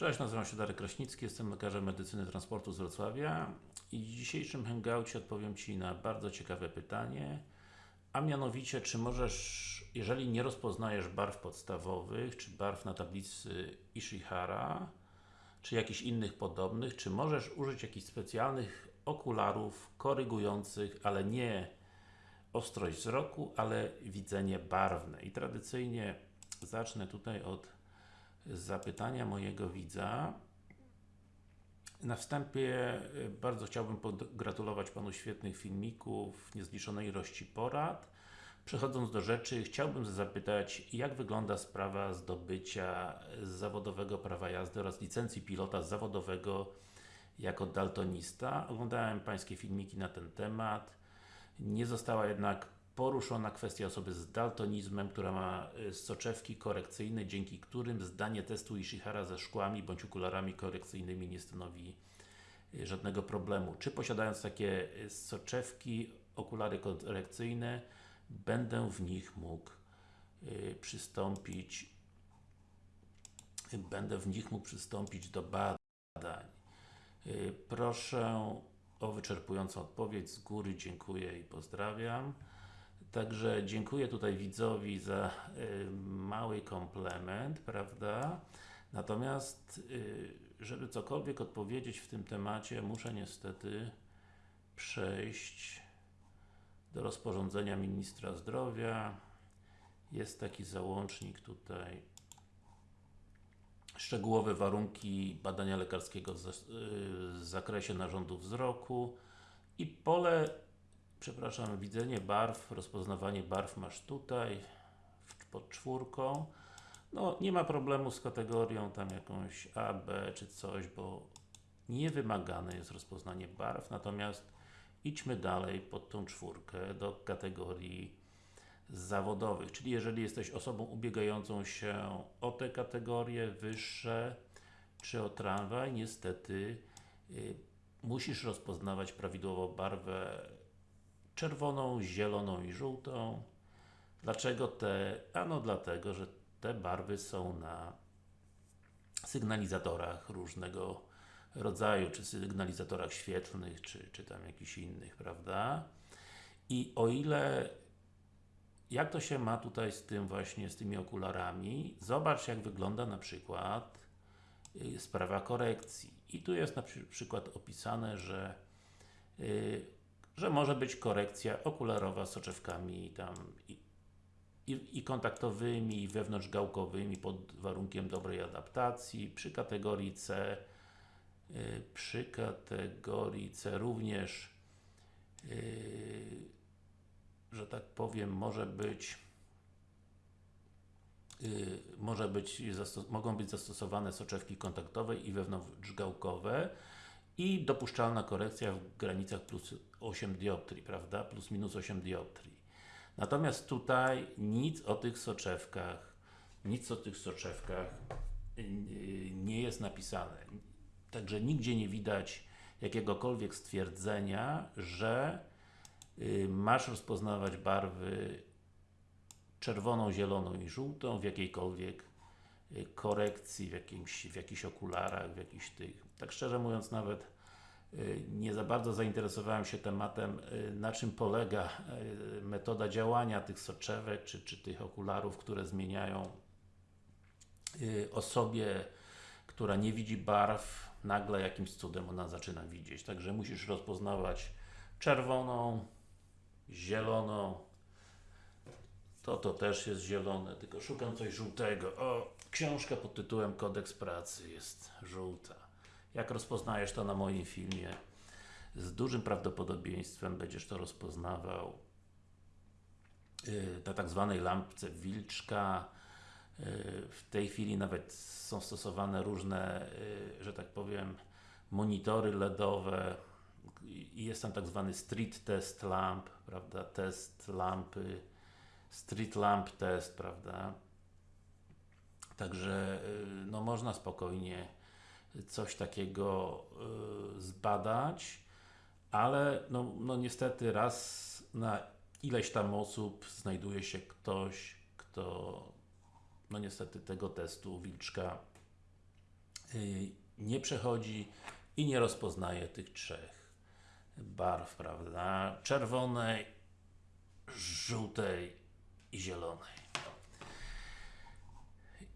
Cześć, nazywam się Darek Kraśnicki, jestem lekarzem medycyny transportu z Wrocławia i w dzisiejszym hangoucie odpowiem Ci na bardzo ciekawe pytanie, a mianowicie, czy możesz, jeżeli nie rozpoznajesz barw podstawowych, czy barw na tablicy Ishihara, czy jakichś innych podobnych, czy możesz użyć jakichś specjalnych okularów korygujących, ale nie ostrość wzroku, ale widzenie barwne. I tradycyjnie zacznę tutaj od zapytania mojego widza. Na wstępie y, bardzo chciałbym pogratulować Panu świetnych filmików, niezliczonej ilości porad. Przechodząc do rzeczy, chciałbym zapytać, jak wygląda sprawa zdobycia zawodowego prawa jazdy oraz licencji pilota zawodowego jako daltonista. Oglądałem Pańskie filmiki na ten temat. Nie została jednak poruszona kwestia osoby z daltonizmem, która ma y, soczewki korekcyjne, dzięki którym zdanie testu Ishihara ze szkłami bądź okularami korekcyjnymi nie stanowi y, żadnego problemu. Czy posiadając takie y, soczewki, okulary korekcyjne, będę w nich mógł przystąpić będę w nich mógł przystąpić do badań. Proszę o wyczerpującą odpowiedź z góry, dziękuję i pozdrawiam. Także dziękuję tutaj widzowi za y, mały komplement, prawda? Natomiast, y, żeby cokolwiek odpowiedzieć w tym temacie, muszę niestety przejść do rozporządzenia Ministra Zdrowia. Jest taki załącznik tutaj szczegółowe warunki badania lekarskiego w, w zakresie narządu wzroku i pole przepraszam, widzenie barw, rozpoznawanie barw masz tutaj pod czwórką. No nie ma problemu z kategorią tam jakąś A, B czy coś, bo nie wymagane jest rozpoznanie barw, natomiast idźmy dalej pod tą czwórkę do kategorii zawodowych, czyli jeżeli jesteś osobą ubiegającą się o te kategorie wyższe, czy o tramwaj, niestety y, musisz rozpoznawać prawidłowo barwę czerwoną, zieloną i żółtą. Dlaczego te? Ano dlatego, że te barwy są na sygnalizatorach różnego rodzaju, czy sygnalizatorach świetlnych, czy, czy tam jakichś innych, prawda? I o ile jak to się ma tutaj z tym właśnie, z tymi okularami? Zobacz jak wygląda na przykład y, sprawa korekcji. I tu jest na przykład opisane, że y, że może być korekcja okularowa soczewkami tam i, i, i kontaktowymi, i wewnątrzgałkowymi pod warunkiem dobrej adaptacji. Przy kategorii C yy, przy kategorii C również yy, że tak powiem, może być yy, może być mogą być zastosowane soczewki kontaktowe i wewnątrzgałkowe i dopuszczalna korekcja w granicach plus 8 dioptrii, prawda? Plus minus 8 dioptrii. Natomiast tutaj nic o tych soczewkach, nic o tych soczewkach yy, nie jest napisane. Także nigdzie nie widać jakiegokolwiek stwierdzenia, że yy, masz rozpoznawać barwy czerwoną, zieloną i żółtą w jakiejkolwiek korekcji, w, jakimś, w jakichś okularach, w jakichś tych tak szczerze mówiąc nawet y, nie za bardzo zainteresowałem się tematem, y, na czym polega y, metoda działania tych soczewek, czy, czy tych okularów, które zmieniają osobie, która nie widzi barw, nagle jakimś cudem ona zaczyna widzieć. Także musisz rozpoznawać czerwoną, zieloną, to to też jest zielone, tylko szukam coś żółtego. O, książka pod tytułem Kodeks Pracy jest żółta. Jak rozpoznajesz to na moim filmie, z dużym prawdopodobieństwem będziesz to rozpoznawał y, na tak zwanej lampce wilczka. Y, w tej chwili nawet są stosowane różne, y, że tak powiem, monitory LEDowe jest tam tak zwany street test lamp, prawda, test lampy, street lamp test, prawda. Także no można spokojnie coś takiego y, zbadać, ale no, no niestety raz na ileś tam osób znajduje się ktoś, kto no niestety tego testu wilczka y, nie przechodzi i nie rozpoznaje tych trzech barw, prawda? Czerwonej, żółtej i zielonej.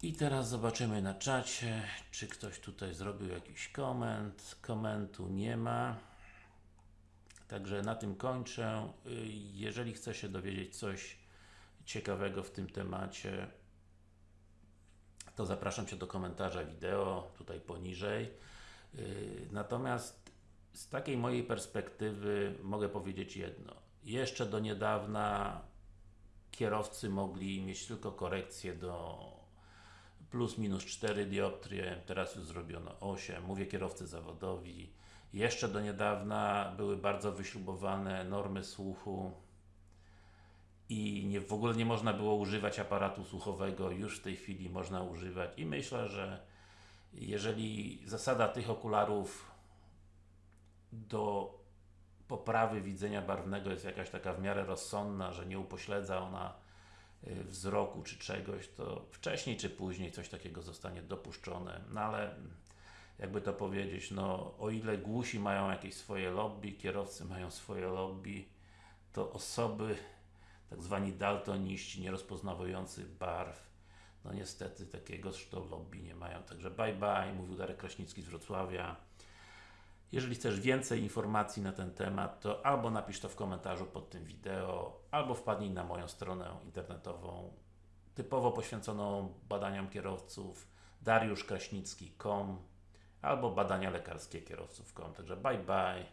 I teraz zobaczymy na czacie, czy ktoś tutaj zrobił jakiś koment. Komentu nie ma. Także na tym kończę. Jeżeli chce się dowiedzieć coś ciekawego w tym temacie, to zapraszam Cię do komentarza wideo, tutaj poniżej. Natomiast z takiej mojej perspektywy mogę powiedzieć jedno. Jeszcze do niedawna kierowcy mogli mieć tylko korekcję do plus minus 4 dioptrie, teraz już zrobiono 8. Mówię kierowcy zawodowi. Jeszcze do niedawna były bardzo wyśrubowane normy słuchu i nie, w ogóle nie można było używać aparatu słuchowego, już w tej chwili można używać i myślę, że jeżeli zasada tych okularów do poprawy widzenia barwnego jest jakaś taka w miarę rozsądna, że nie upośledza ona y, wzroku czy czegoś, to wcześniej czy później coś takiego zostanie dopuszczone. No ale jakby to powiedzieć, no o ile głusi mają jakieś swoje lobby, kierowcy mają swoje lobby, to osoby tak zwani daltoniści, nierozpoznawujący barw, no niestety takiego zresztą lobby nie mają. Także bye bye, mówił Darek Kraśnicki z Wrocławia. Jeżeli chcesz więcej informacji na ten temat, to albo napisz to w komentarzu pod tym wideo, albo wpadnij na moją stronę internetową typowo poświęconą badaniom kierowców dariuszkraśnicki.com albo badania lekarskie kierowców.com. Także bye bye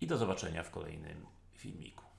i do zobaczenia w kolejnym filmiku.